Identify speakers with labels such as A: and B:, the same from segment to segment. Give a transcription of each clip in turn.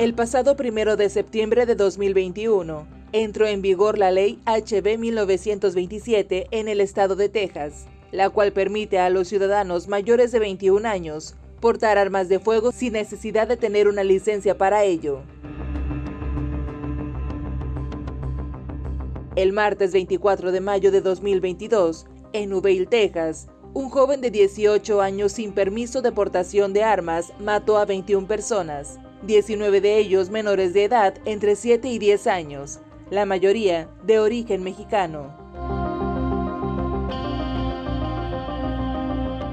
A: El pasado primero de septiembre de 2021, entró en vigor la ley HB 1927 en el estado de Texas, la cual permite a los ciudadanos mayores de 21 años portar armas de fuego sin necesidad de tener una licencia para ello. El martes 24 de mayo de 2022, en Uvalde, Texas, un joven de 18 años sin permiso de portación de armas mató a 21 personas, 19 de ellos menores de edad entre 7 y 10 años, la mayoría de origen mexicano.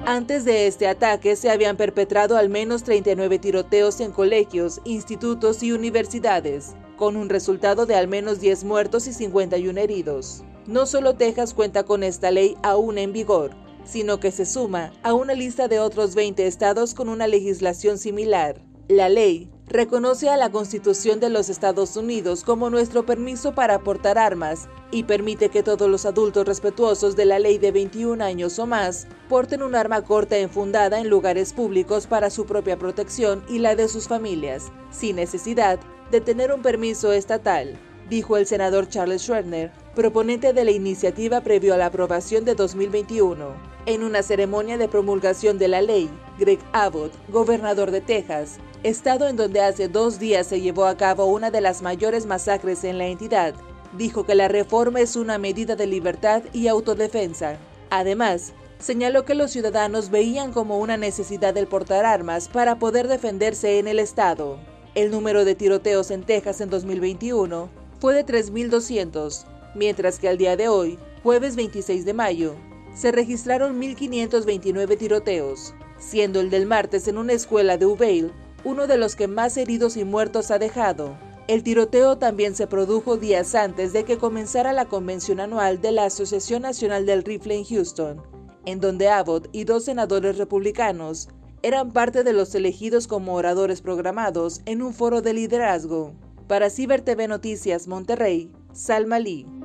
A: Antes de este ataque se habían perpetrado al menos 39 tiroteos en colegios, institutos y universidades, con un resultado de al menos 10 muertos y 51 heridos. No solo Texas cuenta con esta ley aún en vigor, sino que se suma a una lista de otros 20 estados con una legislación similar. La ley reconoce a la Constitución de los Estados Unidos como nuestro permiso para portar armas y permite que todos los adultos respetuosos de la ley de 21 años o más porten un arma corta enfundada en lugares públicos para su propia protección y la de sus familias, sin necesidad de tener un permiso estatal, dijo el senador Charles Schwerner, proponente de la iniciativa previo a la aprobación de 2021. En una ceremonia de promulgación de la ley, Greg Abbott, gobernador de Texas, estado en donde hace dos días se llevó a cabo una de las mayores masacres en la entidad, dijo que la reforma es una medida de libertad y autodefensa. Además, señaló que los ciudadanos veían como una necesidad el portar armas para poder defenderse en el estado. El número de tiroteos en Texas en 2021 fue de 3.200, mientras que al día de hoy, jueves 26 de mayo, se registraron 1.529 tiroteos, siendo el del martes en una escuela de Uvalde uno de los que más heridos y muertos ha dejado. El tiroteo también se produjo días antes de que comenzara la convención anual de la Asociación Nacional del Rifle en Houston, en donde Abbott y dos senadores republicanos eran parte de los elegidos como oradores programados en un foro de liderazgo. Para Ciber TV Noticias Monterrey, Salma Lee.